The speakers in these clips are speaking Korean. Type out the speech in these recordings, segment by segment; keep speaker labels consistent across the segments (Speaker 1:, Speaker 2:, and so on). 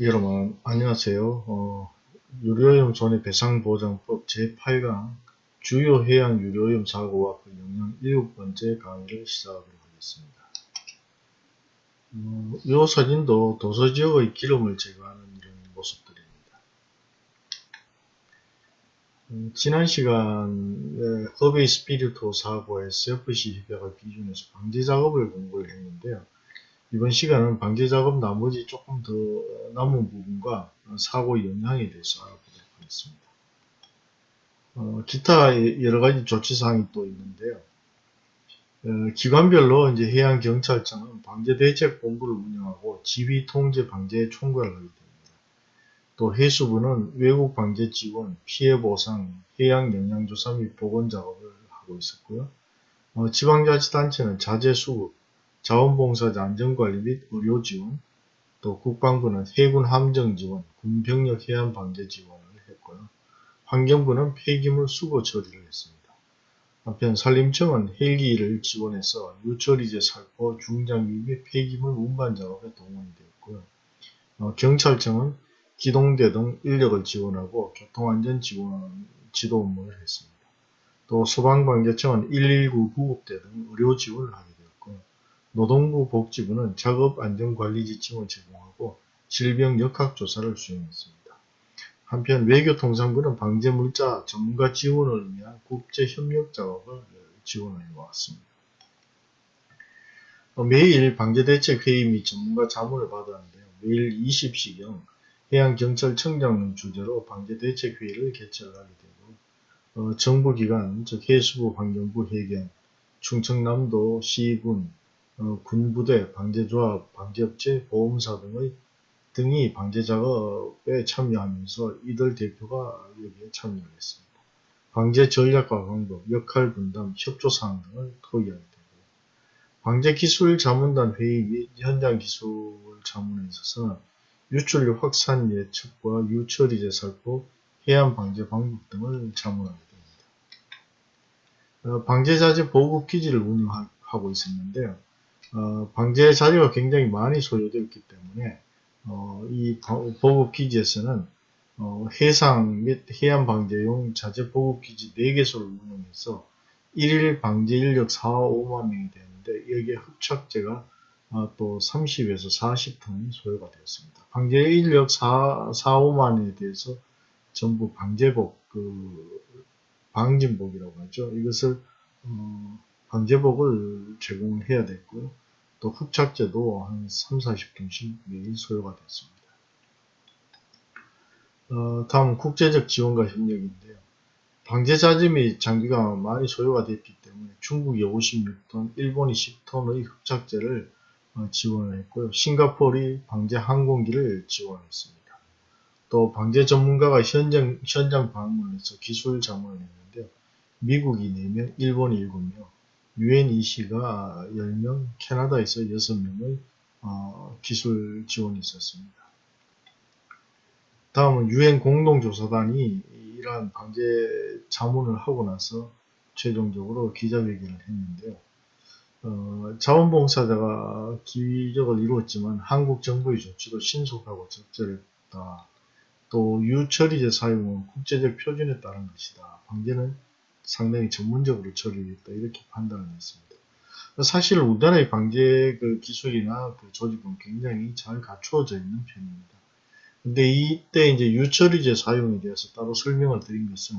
Speaker 1: 여러분 안녕하세요. 어, 유료오염 손해 배상 보장법 제8강 주요 해양 유료오염 사고와 그 영향 7번째 강의를 시작하도록 하겠습니다. 어, 이 사진도 도서지역의 기름을 제거하는 이런 모습들입니다. 음, 지난 시간에 허베이 스피리토 사고에서 FC 협약을 기준해서 방지 작업을 공부를 했는데요. 이번 시간은 방제 작업 나머지 조금 더 남은 부분과 사고 영향에 대해서 알아보도록 하겠습니다. 어, 기타 여러 가지 조치사항이 또 있는데요. 어, 기관별로 이제 해양경찰청은 방제대책본부를 운영하고 지휘 통제 방제 총괄을 하게 됩니다. 또 해수부는 외국 방제 지원, 피해 보상, 해양 영양조사 및 보건 작업을 하고 있었고요. 어, 지방자치단체는 자재 수급, 자원봉사자 안전관리 및 의료지원, 또 국방부는 해군 함정지원, 군병력 해안 방제 지원을 했고요. 환경부는 폐기물 수거 처리를 했습니다. 한편 산림청은 헬기를 지원해서 유처리제 살포, 중장비 및 폐기물 운반 작업에 동원이 되었고요. 어, 경찰청은 기동대 등 인력을 지원하고 교통안전 지원 지도 업무를 했습니다. 또 소방방재청은 119 구급대 등 의료 지원을 하게 노동부 복지부는 작업안전관리 지침을 제공하고 질병 역학조사를 수행했습니다. 한편 외교통상부는 방제물자 전문가 지원을 위한 국제협력 작업을 지원해 왔습니다. 어, 매일 방제대책회의 및 전문가 자문을 받았는데요. 매일 20시경 해양경찰청장 주제로 방제대책회의를 개최하게 되고 어, 정부기관, 즉 해수부, 환경부, 해경, 충청남도, 시군, 어, 군부대, 방제조합, 방제업체, 보험사 등의 등이 방제 작업에 참여하면서 이들 대표가 여기에 참여를 했습니다. 방제 전략과 방법, 역할 분담, 협조 사항 등을 토의하게 되고 방제 기술 자문단 회의 및 현장 기술 자문에 있어서는 유출류 확산 예측과 유처리제 살포, 해안 방제 방법 등을 자문하게 됩니다. 어, 방제자재 보급 기지를 운영하고 있었는데요. 어, 방제 자재가 굉장히 많이 소요되었기 때문에 어, 이 보급 기지에서는 어, 해상 및 해안 방제용 자재 보급 기지 4개소를 운영해서 1일 방제 인력 4, 5만 명이 되는데 여기에 흡착제가 어, 또 30에서 40톤이 소요가 되었습니다. 방제 인력 4, 4 5만에 대해서 전부 방제복, 그 방진복이라고 하죠. 이것을 어, 방제복을 제공해야 됐고요. 또 흡착제도 한 3, 40톤씩 매일 소요가 됐습니다. 어, 다음 국제적 지원과 협력인데요. 방제자재 및 장비가 많이 소요가 됐기 때문에 중국이 56톤, 일본이 10톤의 흡착제를 어, 지원을 했고요. 싱가포르이 방제 항공기를 지원했습니다. 또 방제 전문가가 현장, 현장 방문해서 기술 자문을 했는데요. 미국이 4명, 일본이 7명, UNEC가 10명, 캐나다에서 6명의 어, 기술 지원이 있었습니다. 다음은 UN 공동조사단이 이러한 방제 자문을 하고 나서 최종적으로 기자회견을 했는데요. 어, 자원봉사자가 기적을 이루었지만 한국 정부의 조치도 신속하고 적절했다. 또 유처리제 사용은 국제적 표준에 따른 것이다. 방제는 상당히 전문적으로 처리했다 이렇게 판단을 했습니다. 사실 우리나라의 방제 그 기술이나 그 조직은 굉장히 잘 갖추어져 있는 편입니다. 근데 이때 이제 유처리제 사용에 대해서 따로 설명을 드린 것은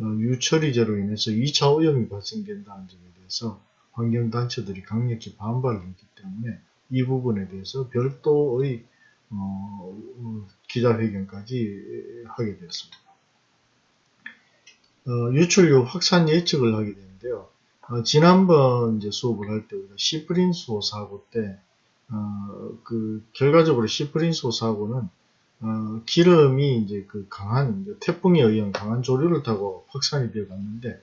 Speaker 1: 어, 유처리제로 인해서 2차 오염이 발생된다는 점에 대해서 환경단체들이 강력히 반발을 했기 때문에 이 부분에 대해서 별도의 어, 기자회견까지 하게 되었습니다. 어, 유출류 확산 예측을 하게 되는데요. 어, 지난번 이제 수업을 할 때 우리가 시프린소 사고 때, 어, 그, 결과적으로 시프린소 사고는, 어, 기름이 이제 그 강한, 이제 태풍에 의한 강한 조류를 타고 확산이 되어 갔는데,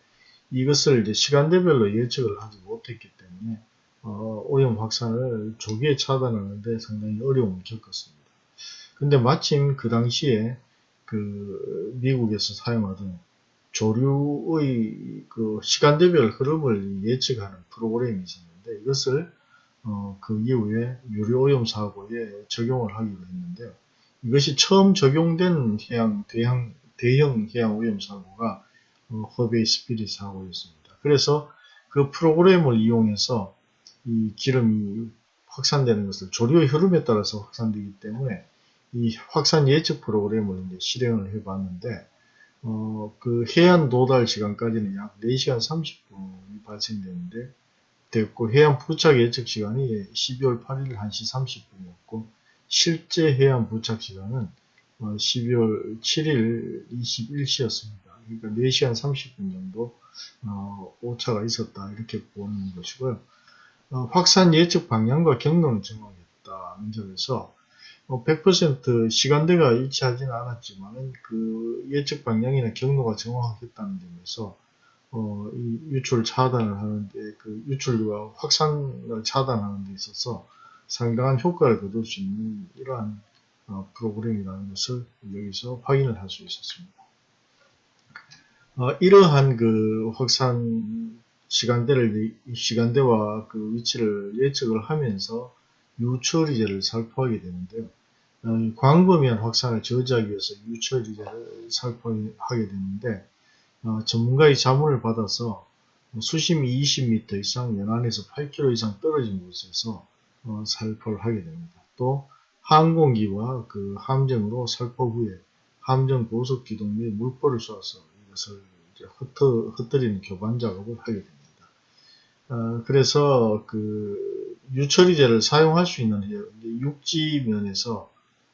Speaker 1: 이것을 이제 시간대별로 예측을 하지 못했기 때문에, 어, 오염 확산을 조기에 차단하는데 상당히 어려움을 겪었습니다. 근데 마침 그 당시에 그 미국에서 사용하던 조류의 그 시간대별 흐름을 예측하는 프로그램이 있었는데 이것을 어, 그 이후에 유료오염 사고에 적용을 하기로 했는데요. 이것이 처음 적용된 해양, 대형, 대형 해양 오염 사고가 어, 허베이 스피릿 사고였습니다. 그래서 그 프로그램을 이용해서 이 기름이 확산되는 것을 조류의 흐름에 따라서 확산되기 때문에 이 확산 예측 프로그램을 이제 실행을 해 봤는데 어, 그 해안 도달 시간까지는 약 4시간 30분이 발생되는데 됐고 해안 부착 예측 시간이 12월 8일 1시 30분이었고 실제 해안 부착 시간은 12월 7일 21시였습니다. 그러니까 4시간 30분 정도 어, 오차가 있었다 이렇게 보는 것이고요. 어, 확산 예측 방향과 경로는 정확했다는 점에서 100% 어, 시간대가 일치하지는 않았지만 그 예측 방향이나 경로가 정확했다는 점에서 어, 이 유출 차단을 하는데 그 유출과 확산을 차단하는 데 있어서 상당한 효과를 거둘 수 있는 이러한 어, 프로그램이라는 것을 여기서 확인을 할 수 있었습니다. 어, 이러한 그 확산 시간대를 시간대와 그 위치를 예측을 하면서 유처리제를 살포하게 되는데요. 어, 광범위한 확산을 저지하기 위해서 유처리제를 살포하게 되는데 어, 전문가의 자문을 받아서 수심이 20m 이상 연안에서 8km 이상 떨어진 곳에서 어, 살포를 하게 됩니다. 또 항공기와 그 함정으로 살포 후에 함정 고속 기동 및 물포를 쏘아서 이것을 흩어, 흩뜨리는 교반 작업을 하게 됩니다. 어, 그래서 그 유처리제를 사용할 수 있는 육지면에서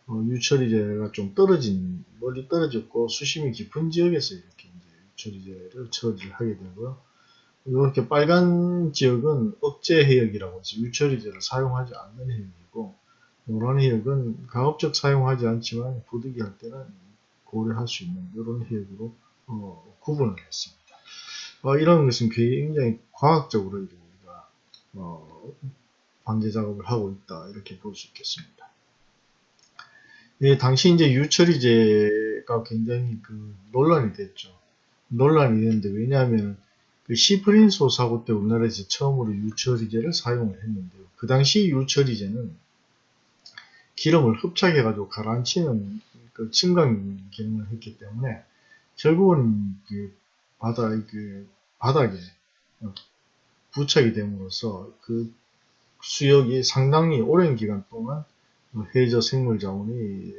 Speaker 1: 어, 유처리제가 좀 떨어진 멀리 떨어졌고 수심이 깊은 지역에서 이렇게 유처리제를 처리를 하게 되고요. 이렇게 빨간 지역은 억제 해역이라고 해서 유처리제를 사용하지 않는 해역이고 노란 해역은 가급적 사용하지 않지만 부득이할 때는 고려할 수 있는 이런 해역으로 어, 구분을 했습니다. 어, 이런 것은 굉장히 과학적으로 우리가 어, 방제 작업을 하고 있다 이렇게 볼 수 있겠습니다. 예, 당시 이제 유처리제가 굉장히 그 논란이 됐죠. 논란이 됐는데 왜냐하면 그 시프린소 사고 때 우리나라에서 처음으로 유처리제를 사용을 했는데요. 그 당시 유처리제는 기름을 흡착해가지고 가라앉히는 그 침강 기능을 했기 때문에 결국은 그 바다 그 바닥에 부착이 됨으로써 그 수역이 상당히 오랜 기간 동안 해저 생물 자원이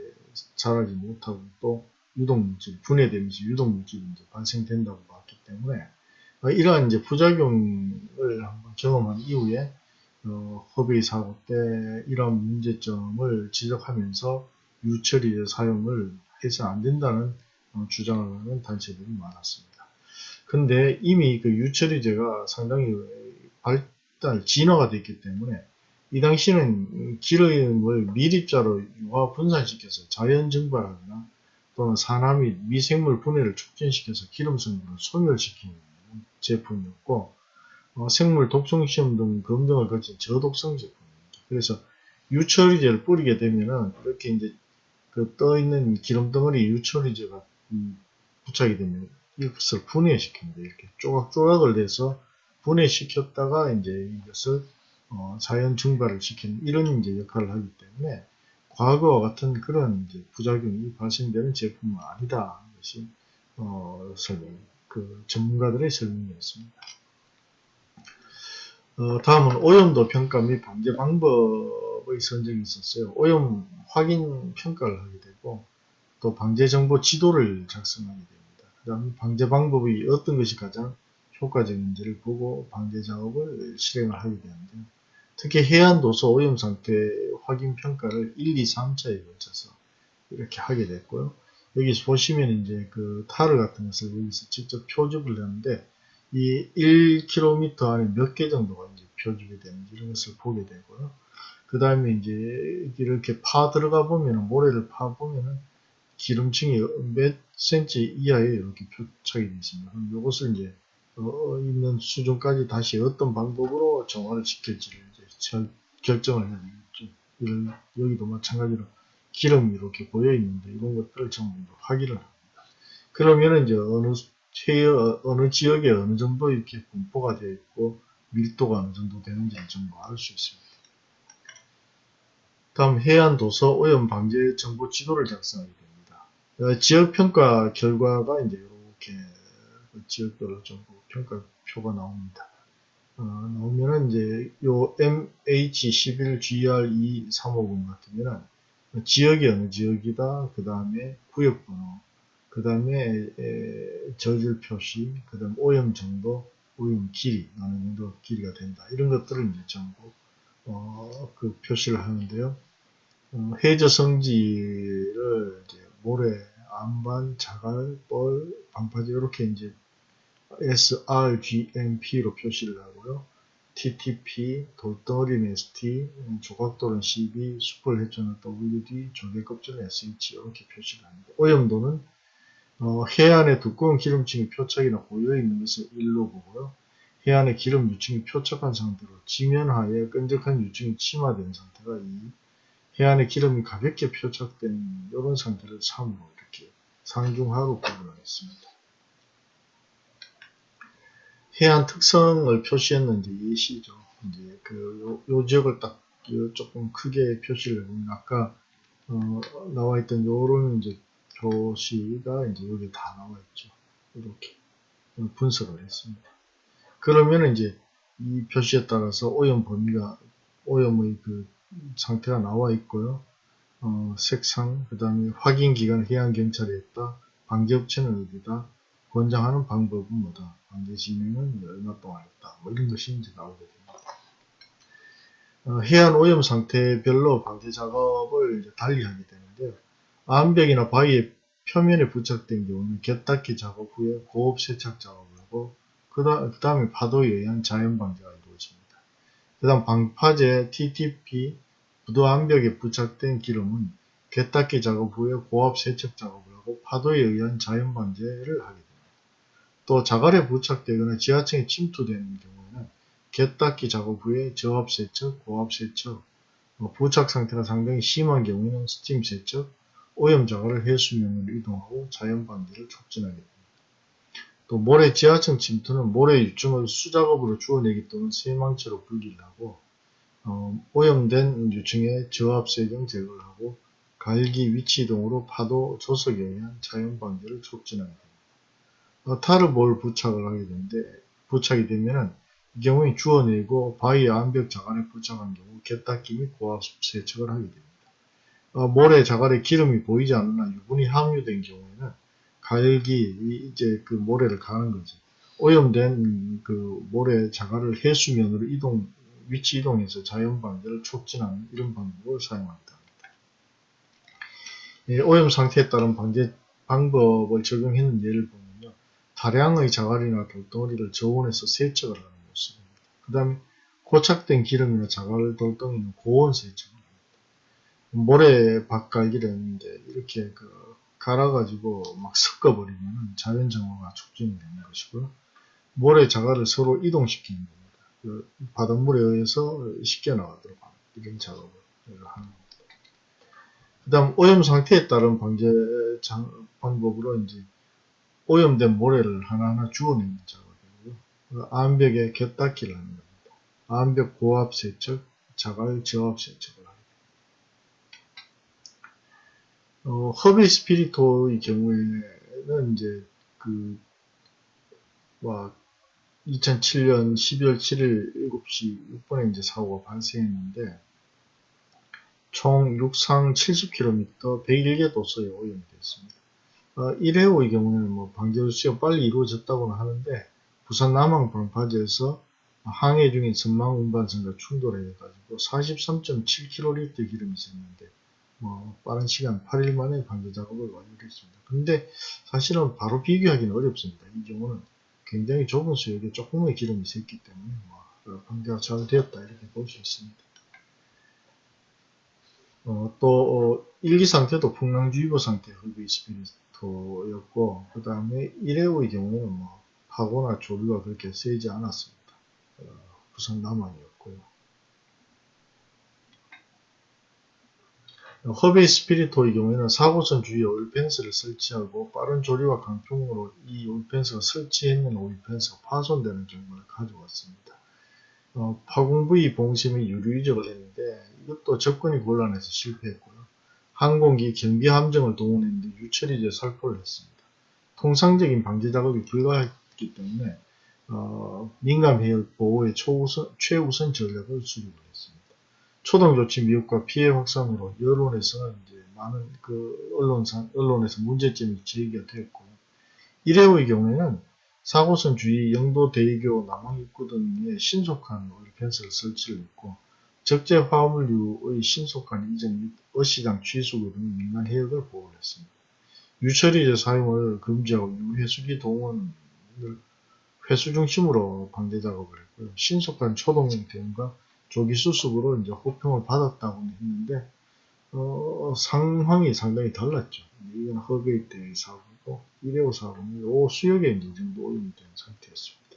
Speaker 1: 자라지 못하고 또 유독물질 분해되면서 유독물질이 이제 발생된다고 봤기 때문에 이러한 이제 부작용을 한번 경험한 이후에 어, 허베이 사고 때 이러한 문제점을 지적하면서 유처리 사용을 해서 안 된다는 어, 주장을 하는 단체들이 많았습니다. 근데 이미 그 유처리제가 상당히 발달, 진화가 됐기 때문에 이 당시는 기름을 미립자로 유화 분산시켜서 자연 증발하거나 또는 산화 및 미생물 분해를 촉진시켜서 기름 성분을 소멸시키는 제품이었고 어, 생물 독성 시험 등 검증을 거친 저독성 제품입니다. 그래서 유처리제를 뿌리게 되면은 이렇게 이제 그 떠 있는 기름 덩어리 유처리제가 음, 부착이 되면 이것을 분해시킵니다. 이렇게 조각조각을 내서 분해시켰다가 이제 이것을 어, 자연 증발을 시키는 이런 이제 역할을 하기 때문에 과거와 같은 그런 이제 부작용이 발생되는 제품은 아니다. 것이 어, 설명, 그 전문가들의 설명이었습니다. 어, 다음은 오염도 평가 및 방제 방법의 선정이 있었어요. 오염 확인 평가를 하게 되고 또 방제 정보 지도를 작성하게 됩니다. 그 다음 방제 방법이 어떤 것이 가장 효과적인지를 보고 방제 작업을 실행을 하게 되는데요. 특히 해안도서 오염 상태 확인 평가를 1, 2, 3차에 걸쳐서 이렇게 하게 됐고요. 여기서 보시면 이제 그 타르 같은 것을 여기서 직접 표집을 하는데 이 1km 안에 몇 개 정도가 이제 표집이 되는지 이런 것을 보게 되고요. 그 다음에 이제 이렇게 파 들어가 보면 모래를 파 보면은 기름층이 몇 cm 이하에 이렇게 표착이 되어 있습니다. 이것을 이제 어, 있는 수준까지 다시 어떤 방법으로 정화를 시킬지를 이제 결정을 해야 되겠죠. 이런, 여기도 마찬가지로 기름이 이렇게 보여 있는데 이런 것들을 전부 확인을 합니다. 그러면 이제 어느 체 어느 지역에 어느 정도 이렇게 분포가 되어 있고 밀도가 어느 정도 되는지 전부 알 수 있습니다. 다음 해안 도서 오염 방제 정보 지도를 작성하게 됩니다. 어, 지역 평가 결과가 이제 이렇게 지역별로 정보 평가표가 나옵니다. 어, 나오면은 이제 요 MH11GR2350 같은 경우는 지역이 어느 지역이다. 그 다음에 구역번호, 그 다음에 저질 표시, 그 다음 오염 정도, 오염 길이, 어느 정도 길이가 된다. 이런 것들을 이제 전부 어, 그 표시를 하는데요. 어, 해저 이제 모래, 암반, 자갈, 뻘, 방파제 이렇게 이제 sRGMP로 표시를 하고요. TTP, 돌덩어리는 ST, 조각돌은 CB, 숯불 해전은 WD, 조개껍질은 SH 이렇게 표시를 합니다. 오염도는 어, 해안에 두꺼운 기름층이 표착이나 고여 있는 것을 1로 보고요. 해안에 기름 유층이 표착한 상태로 지면하에 끈적한 유층이 침하된 상태가 2, 해안에 기름이 가볍게 표착된 이런 상태를 3으로 이렇게 상중하로 구분하겠습니다. 해안 특성을 표시했는지 예시죠. 이제 그, 요, 요 지역을 딱 조금 크게 표시를 해보면 아까 어, 나와 있던 요런 이제 표시가 이제 여기 다 나와 있죠. 이렇게 분석을 했습니다. 그러면 이제 이 표시에 따라서 오염 범위가 오염의 그 상태가 나와 있고요. 어, 색상, 그 다음에 확인 기간 해양경찰에 있다, 방제업체는 어디다, 권장하는 방법은 뭐다, 방제 진행은 얼마 동안 했다, 뭐 이런 것이 이제 나오게 됩니다. 어, 해안 오염 상태별로 방제 작업을 달리 하게 되는데요. 암벽이나 바위의 표면에 부착된 경우는 곁닦기 작업 후에 고압 세착 작업을 하고 그 다음에 파도에 의한 자연 방제가. 그 다음 방파제 TTP 부도 암벽에 부착된 기름은 곁닦기 작업 후에 고압 세척 작업을 하고 파도에 의한 자연 방제를 하게 됩니다. 또 자갈에 부착되거나 지하층에 침투되는 경우에는 곁닦기 작업 후에 저압 세척, 고압 세척, 뭐 부착 상태가 상당히 심한 경우에는 스팀 세척, 오염 자갈을 해수면으로 이동하고 자연 방제를 촉진하게 됩니다. 또 모래 지하층 침투는 모래 유충을 수작업으로 주워내기 또는 세망체로 분리를 하고 어, 오염된 유층의 저압세정 제거를 하고 갈기 위치 이동으로 파도 조석에 의한 자연 방제를 촉진하게 됩니다. 어, 타르볼 부착을 하게 되는데 부착이 되면은 이 경우에 주워내고 바위 암벽 자갈에 부착한 경우 갯닦기 및 고압 세척을 하게 됩니다. 어, 모래 자갈에 기름이 보이지 않으나 유분이 함유된 경우에는 갈기 이제 그 모래를 가는 거지. 오염된 그 모래 자갈을 해수면으로 이동 위치 이동해서 자연 방제를 촉진하는 이런 방법을 사용한다. 예, 오염 상태에 따른 방제 방법을 적용했는 예를 보면요. 다량의 자갈이나 돌덩어리를 저온해서 세척을 하는 모습입니다. 그 다음에 고착된 기름이나 자갈 돌덩이는 고온 세척. 모래 밭갈기를 했는데 이렇게 그 갈아가지고 막 섞어버리면 자연 정화가 촉진이 되는 것이고요. 모래 자갈을 서로 이동시키는 겁니다. 그 바닷물에 의해서 쉽게 나가도록 이런 작업을 하는 겁니다. 그 다음 오염 상태에 따른 방제 방법으로 이제 오염된 모래를 하나하나 주워내는 작업이고요. 암벽에 곁닦기를 하는 겁니다. 암벽 고압 세척, 자갈 저압 세척을 어, 허비 스피리토의 경우에는 이제 그, 와, 2007년 12월 7일 7시 6분에 이제 사고가 발생했는데, 총 육상 70km 101개 도서에 오염이 됐습니다. 어, 1회호의 경우에는 뭐 방제수치가 빨리 이루어졌다고는 하는데, 부산 남항 방파제에서 항해 중인 전망 운반선과 충돌해 가지고 43.7kl 기름이 샜는데, 뭐 빠른 시간 8일 만에 방제 작업을 완료했습니다. 근데 사실은 바로 비교하기는 어렵습니다. 이 경우는 굉장히 좁은 수역에 조금의 기름이 샜기 때문에 뭐 방제가 잘 되었다 이렇게 볼 수 있습니다. 어, 또 어, 일기 상태도 풍랑주의보 상태 흡입 스피리토였고 그 다음에 1회의 경우는 뭐 파고나 조류가 그렇게 세지 않았습니다. 어, 부산 남한이었고요. 허베이 스피리토의 경우에는 사고선 주위에 오일펜스를 설치하고 빠른 조리와 강풍으로 이 오일펜스가 설치했는 오일펜스가 파손되는 경우를 가져왔습니다. 어, 파공 부위 봉심이 유류 이적을 했는데 이것도 접근이 곤란해서 실패했고요. 항공기 경비 함정을 동원했는데 유처리제 살포를 했습니다. 통상적인 방제 작업이 불가했기 때문에 어, 민감 해역 보호의 초우선, 최우선 전략을 수립을 했습니다. 초동 조치 미흡과 피해 확산으로 여론에서 이제 많은 그 언론상 언론에서 문제점이 제기가 되었고 이래의 경우에는 사고선 주위 영도 대교 남항 입구 등에 신속한 오일 펜스를 설치를 했고 적재 화물류의 신속한 이전 및 어시장 취수구 등 민간 해역을 보호를 했습니다. 유처리제 사용을 금지하고 유해수기 동원을 회수 중심으로 방제 작업을 했고요. 신속한 초동 대응과 조기 수습으로 이제 호평을 받았다고 했는데 어, 상황이 상당히 달랐죠. 이건 허베이 때의 사고고 일회호 사고는 요 수역에 이 정도 오염이 된 상태였습니다.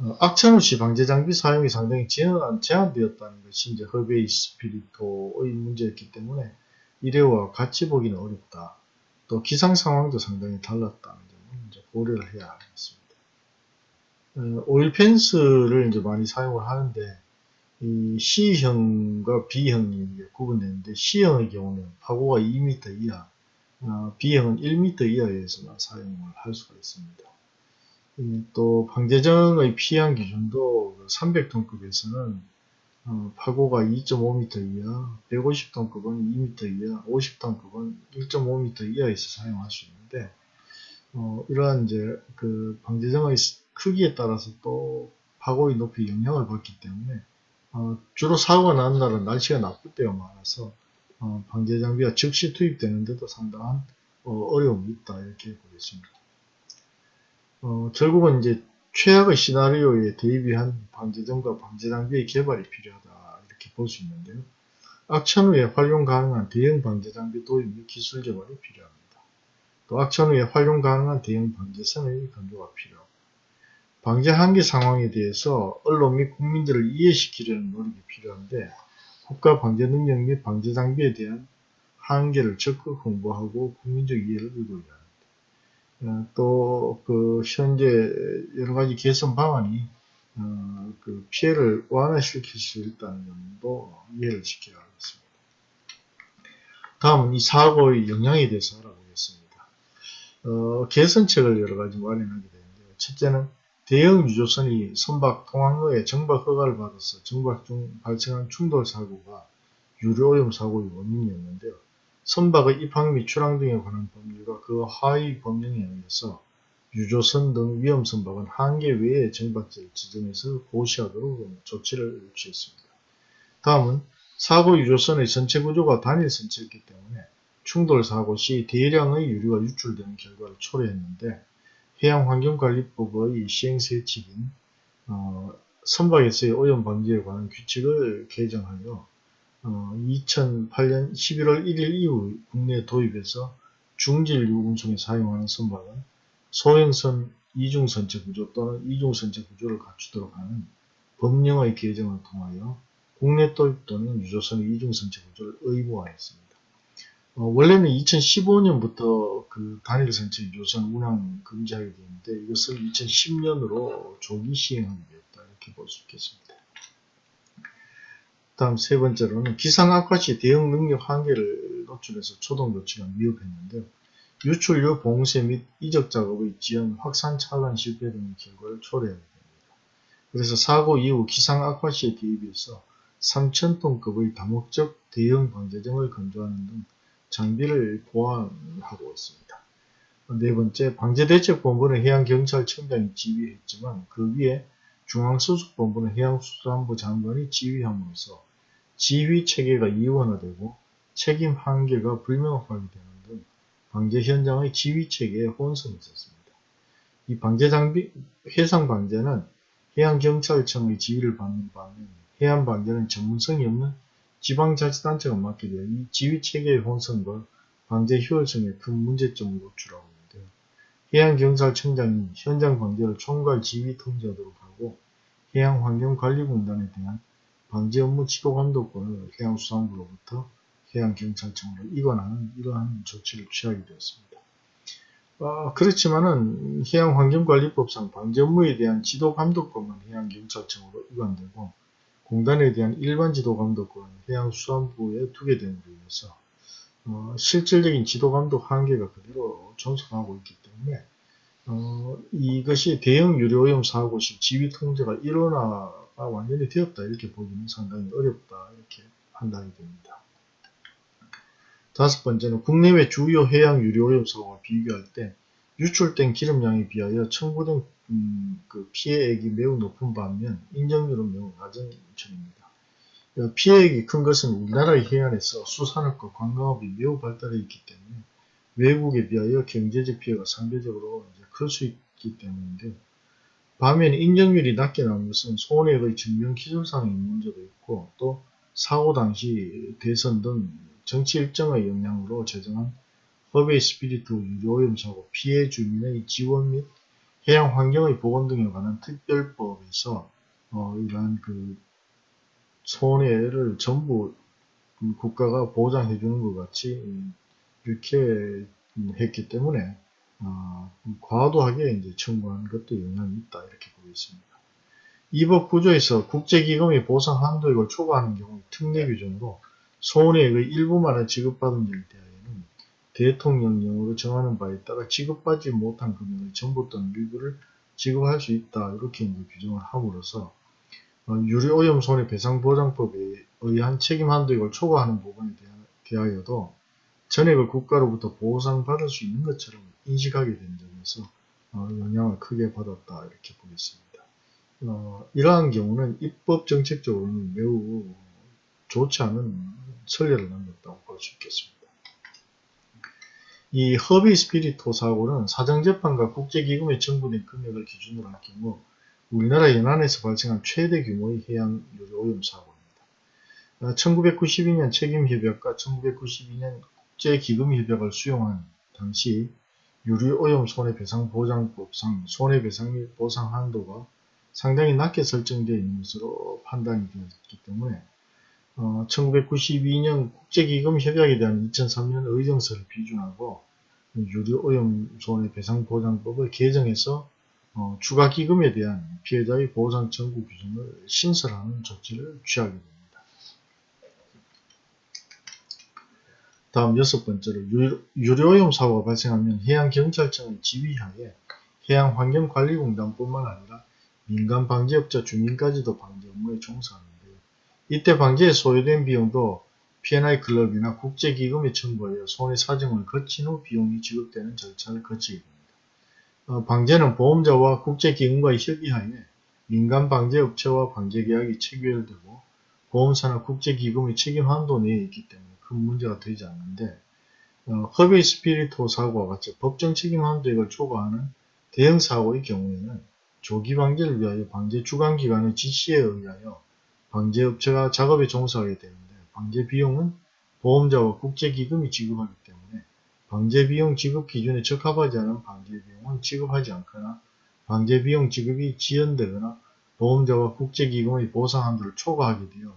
Speaker 1: 어, 악천후 시 방제 장비 사용이 상당히 제한, 제한되었다는 것이 이제 허베이 스피리토의 문제였기 때문에 일회와 같이 보기는 어렵다. 또 기상 상황도 상당히 달랐다는 점을 이제 고려를 해야 하겠습니다. 어, 오일 펜스를 이제 많이 사용을 하는데 이 C형과 B형이 구분되는데 C형의 경우는 파고가 2m 이하, 어, B형은 1m 이하에서만 사용을 할 수가 있습니다. 또 방재정의 피한 기준도 300톤급에서는 어, 파고가 2.5m 이하, 150톤급은 2m 이하, 50톤급은 1.5m 이하에서 사용할 수 있는데 어, 이러한 이제 그 방재정의 크기에 따라서 또 파고의 높이 영향을 받기 때문에 어, 주로 사고가 나는 날은 날씨가 나쁠 때가 많아서 어, 방제 장비가 즉시 투입되는데도 상당한 어, 려움이 있다 이렇게 보겠습니다. 어, 결국은 이제 최악의 시나리오에 대비한 방제점과 방제 장비의 개발이 필요하다 이렇게 볼 수 있는데요. 악천 후에 활용 가능한 대형 방제 장비 도입 및 기술 개발이 필요합니다. 또 악천 후에 활용 가능한 대형 방제선의 건조가 필요하고 방제 한계 상황에 대해서 언론 및 국민들을 이해시키려는 노력이 필요한데 국가 방제 능력 및 방제 장비에 대한 한계를 적극 홍보하고 국민적 이해를 이루어야 합니다. 어, 또그 현재 여러 가지 개선 방안이 어, 그 피해를 완화시킬 수 있다는 점도 이해를 시켜야 하겠습니다. 다음은 이 사고의 영향에 대해서 알아보겠습니다. 어, 개선책을 여러 가지 마련하게 되는데요. 첫째는 대형 유조선이 선박 통항로에 정박 허가를 받아서 정박 중 발생한 충돌 사고가 유료오염 사고의 원인이었는데요. 선박의 입항 및 출항 등에 관한 법률과 그 하위 법령에 의해서 유조선 등 위험 선박은 한계 외에 정박지를 지정해서 보시하도록 조치를 취했습니다. 다음은 사고 유조선의 전체 구조가 단일 선체였기 때문에 충돌 사고 시 대량의 유류가 유출되는 결과를 초래했는데 해양환경관리법의 시행세칙인 어, 선박에서의 오염 방지에 관한 규칙을 개정하여 어, 2008년 11월 1일 이후 국내 도입해서 중질유 운송에 사용하는 선박은 소행선 이중선체 구조 또는 이중선체 구조를 갖추도록 하는 법령의 개정을 통하여 국내 도입 또는 유조선의 이중선체 구조를 의무화했습니다. 어, 원래는 2015년부터 그 단일 선체 유조선 운항 금지하게 되는데 이것을 2010년으로 조기 시행하게 되었다 이렇게 볼 수 있겠습니다. 다음 세 번째로는 기상 악화 시 대응 능력 한계를 노출해서 초동 조치가 미흡했는데요. 유출류 봉쇄 및 이적 작업의 지연, 확산 차단 실패 등의 결과를 초래하게 됩니다. 그래서 사고 이후 기상 악화 시에 대비해서 3,000톤급의 다목적 대형 방제정을 건조하는 등 장비를 보완하고 있습니다. 네 번째, 방제대책본부는 해양경찰청장이 지휘했지만 그 위에 중앙수습본부는 해양수산부 장관이 지휘함으로써 지휘 체계가 이원화되고 책임 한계가 불명확하게 되는 등 방제 현장의 지휘 체계에 혼선이 있었습니다. 이 방제 장비, 해상 방제는 해양경찰청의 지휘를 받는 반면 해안 방제는 전문성이 없는 지방자치단체가 맡게 되어 이 지휘 체계의 혼선과 방제 효율성에 큰 문제점을 노출하고 있는데요. 해양경찰청장이 현장 방제를 총괄 지휘 통제하도록 하고 해양환경관리공단에 대한 방제 업무 지도 감독권을 해양수산부로부터 해양경찰청으로 이관하는 이러한 조치를 취하게 되었습니다. 어, 그렇지만은 해양환경관리법상 방제 업무에 대한 지도 감독권은 해양경찰청으로 이관되고 공단에 대한 일반 지도 감독권을 해양수산부에 두게 됨으로 인해서 어, 실질적인 지도 감독 한계가 그대로 존속하고 있기 때문에 어, 이것이 대형 유료오염 사고 시 지휘 통제가 일원화가 완전히 되었다 이렇게 보기는 상당히 어렵다 이렇게 판단이 됩니다. 다섯 번째는 국내외 주요 해양 유료오염 사고와 비교할 때 유출된 기름량에 비하여 청구된 음, 그 피해액이 매우 높은 반면 인정률은 매우 낮은 편입니다. 어, 피해액이 큰 것은 우리나라의 해안에서 수산업과 관광업이 매우 발달해 있기 때문에 외국에 비하여 경제적 피해가 상대적으로 클 수 있기 때문인데 반면 인정률이 낮게 나온 것은 손해의 증명 기술상의 문제도 있고 또 사고 당시 대선 등 정치 일정의 영향으로 제정한 허베이 스피리트 유류오염 사고 피해 주민의 지원 및 해양 환경의 복원 등에 관한 특별법에서 어, 이러한 그 손해를 전부 국가가 보장해 주는 것 같이 이렇게 했기 때문에 어, 과도하게 이제 청구한 것도 영향이 있다 이렇게 보고 있습니다. 이 법 구조에서 국제기금이 보상 한도액을 초과하는 경우 특례 규정으로 손해액의 일부만을 지급받은 일에 대통령령으로 정하는 바에 따라 지급받지 못한 금액의 전부 또는 일부를 지급할 수 있다 이렇게 이제 규정을 함으로써 어, 유료오염 손해배상보장법에 의한 책임 한도액을 초과하는 부분에 대하여도 전액을 국가로부터 보상받을 수 있는 것처럼 인식하게 된 점에서 어, 영향을 크게 받았다 이렇게 보겠습니다. 어, 이러한 경우는 입법 정책적으로는 매우 좋지 않은 선례를 남겼다고 볼 수 있겠습니다. 이 허비 스피리토 사고는 사정재판과 국제기금에 청구된 금액을 기준으로 할 경우 우리나라 연안에서 발생한 최대 규모의 해양 오염 사고입니다. 1992년 어, 책임협약과 1992년 국제기금협약을 수용한 당시 유류 오염 손해배상보장법상 손해배상 및 보상 한도가 상당히 낮게 설정되어 있는 것으로 판단이 되었기 때문에 어, 1992년 국제기금협약에 대한 2003년 의정서를 비준하고 유류오염 손해 배상보장법을 개정해서 어, 추가기금에 대한 피해자의 보상 청구 규정을 신설하는 조치를 취하게 됩니다. 다음 여섯 번째로 유료오염 사고가 발생하면 해양경찰청의 지휘하에 해양환경관리공단뿐만 아니라 민간 방제업자 주민까지도 방제 업무에 종사하는데요. 이때 방제에 소요된 비용도 P&I 클럽이나 국제기금에 청구하여 손해 사정을 거친 후 비용이 지급되는 절차를 거치게 됩니다. 어, 방제는 보험자와 국제기금과의 협의하에 민간 방제업체와 방제계약이 체결되고 보험사나 국제기금의 책임 한도 내에 있기 때문에 큰 문제가 되지 않는데 어, 허베이 스피리토 사고와 같이 법정 책임 한도액을 초과하는 대형 사고의 경우에는 조기 방제를 위하여 방제 주관기관의 지시에 의하여 방제업체가 작업에 종사하게 되는데 방제 비용은 보험자와 국제기금이 지급하기 때문에 방제 비용 지급 기준에 적합하지 않은 방제 비용은 지급하지 않거나 방제 비용 지급이 지연되거나 보험자와 국제기금의 보상 한도를 초과하게 되어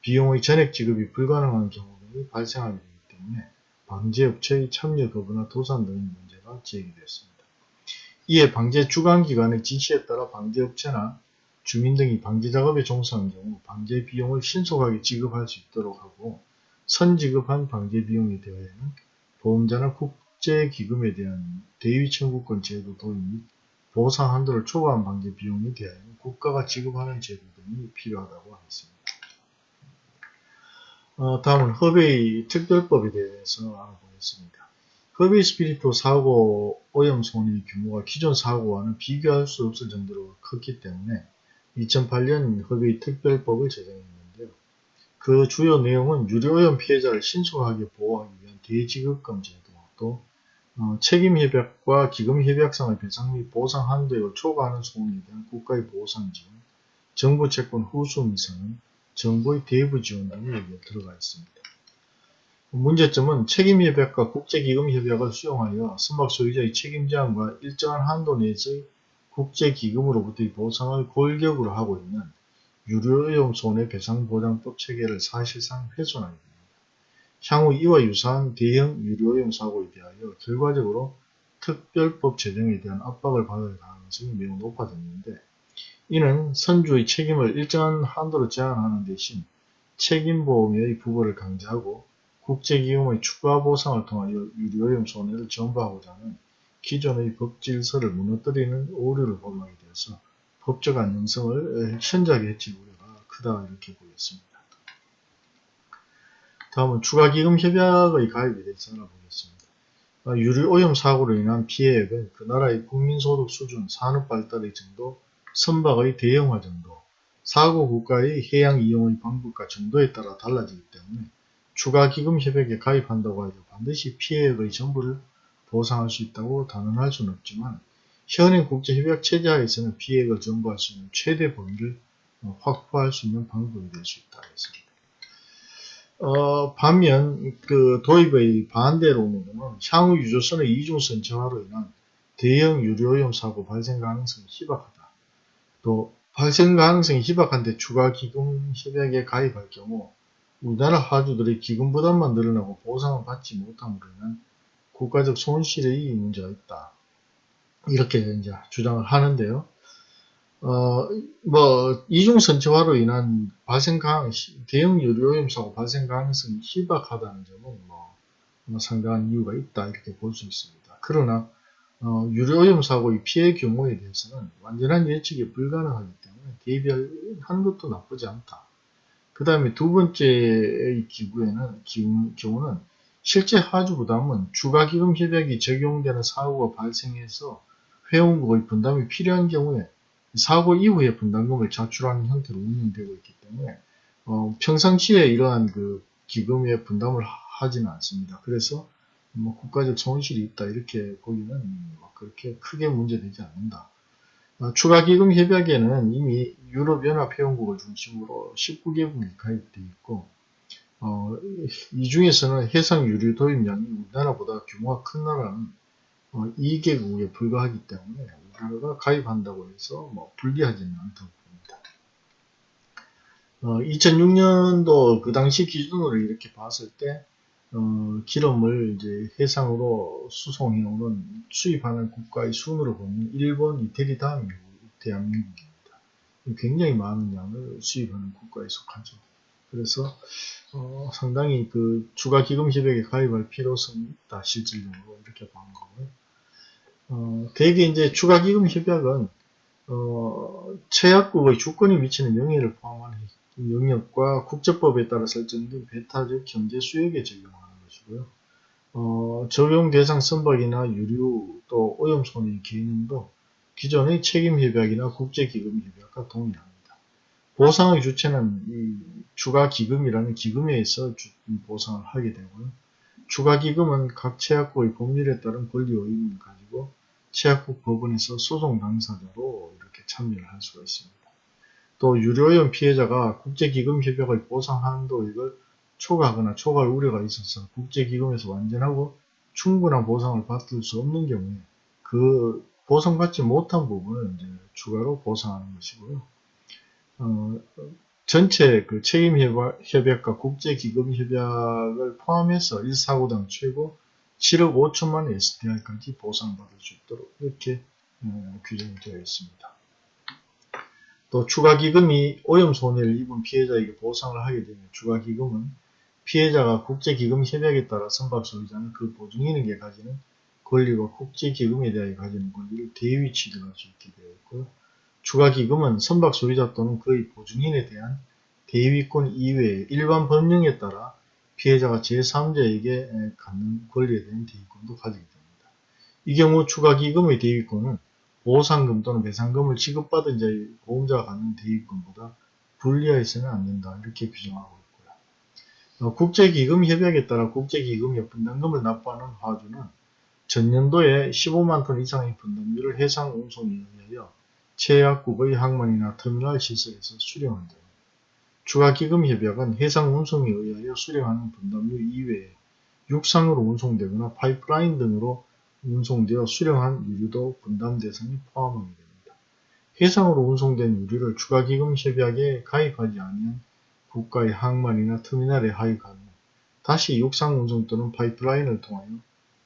Speaker 1: 비용의 전액 지급이 불가능한 경우들이 발생하게 되기 때문에 방제업체의 참여 거부나 도산 등의 문제가 제기되었습니다. 이에 방제 주관기관의 지시에 따라 방제업체나 주민 등이 방제 작업에 종사한 경우 방제 비용을 신속하게 지급할 수 있도록 하고 선지급한 방제 비용에 대하여는 보험자나 국제기금에 대한 대위 청구권 제도 도입 및 보상 한도를 초과한 방제 비용에 대하여 국가가 지급하는 제도 등이 필요하다고 하겠습니다. 어, 다음은 허베이 특별법에 대해서 알아보겠습니다. 허베이 스피리토 사고 오염 손해의 규모가 기존 사고와는 비교할 수 없을 정도로 컸기 때문에 2008년 허베이 특별법을 제정했는데요. 그 주요 내용은 유료오염 피해자를 신속하게 보호하기 대지급금 제도, 또 어, 책임협약과 기금협약상의 배상 및 보상 한도액을 초과하는 손해에 대한 국가의 보상 지원, 정부 채권 후수 미상은 정부의 대부 지원 등이 여기에 들어가 있습니다. 문제점은 책임협약과 국제기금협약을 수용하여 선박 소유자의 책임 제한과 일정한 한도 내에서의 국제기금으로부터의 보상을 골격으로 하고 있는 유료오염 손해배상보장법 체계를 사실상 훼손하게 됩니다. 향후 이와 유사한 대형 유료오염 사고에 대하여 결과적으로 특별법 제정에 대한 압박을 받을 가능성이 매우 높아졌는데 이는 선주의 책임을 일정한 한도로 제한하는 대신 책임보험의 부과를 강제하고 국제기금의 추가 보상을 통하여 유리오염 손해를 전부하고자 하는 기존의 법 질서를 무너뜨리는 오류를 범하게 되어서 법적 안정성을 현저하게 해칠 우려가 크다 이렇게 보였습니다. 다음은 추가기금 협약의 가입에 대해서 알아보겠습니다. 아, 유류 오염 사고로 인한 피해액은 그 나라의 국민소득 수준, 산업 발달의 정도, 선박의 대형화 정도, 사고 국가의 해양 이용의 방법과 정도에 따라 달라지기 때문에 추가기금 협약에 가입한다고 해도 반드시 피해액의 전부를 보상할 수 있다고 단언할 수는 없지만 현행 국제협약 체제하에서는 피해액을 전부할 수 있는 최대 범위를 어, 확보할 수 있는 방법이 될 수 있다 했습니다. 어, 반면 그 도입의 반대로는 향후 유조선의 이중선체화로 인한 대형 유료오염 사고 발생 가능성이 희박하다. 또 발생 가능성이 희박한데 추가 기금 협약에 가입할 경우 우리나라 하주들의 기금 부담만 늘어나고 보상을 받지 못함으로 인한 국가적 손실의 문제가 있다. 이렇게 이제 주장을 하는데요. 어, 뭐, 이중선체화로 인한 발생 가능, 대형 유료오염 사고 발생 가능성이 희박하다는 점은 뭐, 뭐 상당한 이유가 있다. 이렇게 볼 수 있습니다. 그러나, 어, 유료오염 사고의 피해 경우에 대해서는 완전한 예측이 불가능하기 때문에 대비하는 것도 나쁘지 않다. 그 다음에 두 번째의 기구에는, 기구, 경우는 실제 하주 부담은 주가기금 협약이 적용되는 사고가 발생해서 회원국의 분담이 필요한 경우에 사고 이후에 분담금을 자출하는 형태로 운영되고 있기 때문에 어, 평상시에 이러한 그 기금의 분담을 하지는 않습니다. 그래서 뭐 국가적 손실이 있다 이렇게 보기는 뭐 그렇게 크게 문제되지 않는다. 어, 추가기금 협약에는 이미 유럽연합회원국을 중심으로 19개국이 가입되어 있고 어, 이 중에서는 해상 유류 도입량이 우리나라보다 규모가 큰 나라는 어, 2개국에 불과하기 때문에 우리나라가 가입한다고 해서 뭐 불리하지는 않다고 봅니다. 어, 2006년도 그 당시 기준으로 이렇게 봤을 때 어, 기름을 이제 해상으로 수송해 오는 수입하는 국가의 순으로 보면 일본, 이태리 다음이 대한민국입니다. 굉장히 많은 양을 수입하는 국가에 속하죠. 그래서 어, 상당히 그 추가 기금 협약에 가입할 필요성이 있다 실질적으로 이렇게 보는 거고요. 어, 대개 이제 추가 기금 협약은 어, 최약국의 주권이 미치는 영해를 포함한 영역과 국제법에 따라 설정된 배타적 경제 수역에 적용하는 것이고요. 어, 적용 대상 선박이나 유류 또 오염 손해 개념도 기존의 책임 협약이나 국제 기금 협약과 동일합니다. 보상의 주체는 이 추가 기금이라는 기금에 의해서 보상을 하게 되고요. 추가 기금은 각 체약국의 법률에 따른 권리와 의무를 가지고 체약국 법원에서 소송 당사자로 이렇게 참여를 할 수가 있습니다. 또 유료오염 피해자가 국제기금협약의 보상 한도액을 초과하거나 초과할 우려가 있어서 국제기금에서 완전하고 충분한 보상을 받을 수 없는 경우에 그 보상받지 못한 부분을 이제 추가로 보상하는 것이고요. 어, 전체 그 책임협약과 국제기금협약을 포함해서 1사고당 최고 7억 5천만 SDR까지 보상받을 수 있도록 이렇게 어, 규정이 되어 있습니다. 또 추가기금이 오염 손해를 입은 피해자에게 보상을 하게 되면 추가기금은 피해자가 국제기금협약에 따라 선박 소유자는 그 보증인에게 가지는 권리와 국제기금에 대하여 가지는 권리를 대위 취득할 수 있게 되어 있고요. 추가기금은 선박 소유자 또는 그의 보증인에 대한 대위권 이외의 일반 법령에 따라 피해자가 제3자에게 갖는 권리에 대한 대위권도 가지게 됩니다. 이 경우 추가기금의 대위권은 보상금 또는 배상금을 지급받은 자의 보험자가 갖는 대위권보다 불리하여서는 안 된다. 이렇게 규정하고 있고요. 어, 국제기금 협약에 따라 국제기금의 분담금을 납부하는 화주는 전년도에 15만 톤 이상의 분담률을 해상 운송에 의하여 제약국의 항만이나 터미널 시설에서 수령한다. 추가기금협약은 해상 운송에 의하여 수령하는 분담류 이외에 육상으로 운송되거나 파이프라인 등으로 운송되어 수령한 유류도 분담 대상에 포함하게 됩니다. 해상으로 운송된 유류를 추가기금협약에 가입하지 아니한 국가의 항만이나 터미널에 하역하면 다시 육상 운송 또는 파이프라인을 통하여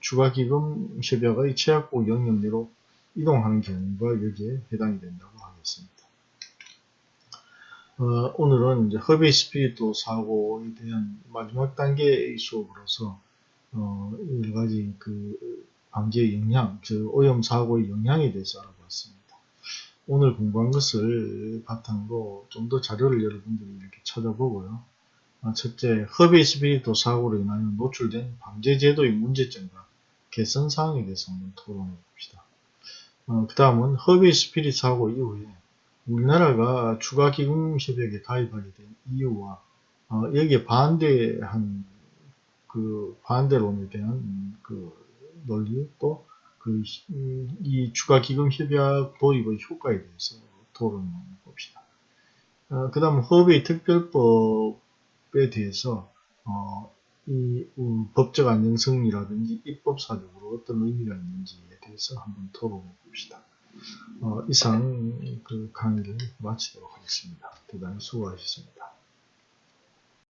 Speaker 1: 추가기금협약의 체약국 영역 내로 이동하는 경우가 여기에 해당이 된다고 하겠습니다. 어, 오늘은 이제 허베이 스피리트 사고에 대한 마지막 단계의 수업으로서 어, 여러 가지 그 방지의 영향, 즉 오염 사고의 영향에 대해서 알아봤습니다. 오늘 공부한 것을 바탕으로 좀 더 자료를 여러분들이 이렇게 찾아보고요. 아, 첫째, 허베이 스피리트 사고로 인하여 노출된 방제제도의 문제점과 개선 사항에 대해서 한번 토론해 봅시다. 어, 그 다음은 허베이 스피릿 사고 이후에 우리나라가 추가 기금 협약에 가입하게 된 이유와 어, 여기에 반대한 그 반대론에 대한 그 논리 또 그 이 추가 기금 협약 도입의 효과에 대해서 토론해 봅시다. 어, 그 다음 허베이 특별법에 대해서 어, 이 음, 법적 안정성이라든지 입법사적으로 어떤 의미가 있는지에 대해서 한번 토론해 봅시다. 어, 이상 그 강의를 마치도록 하겠습니다. 대단히 수고하셨습니다.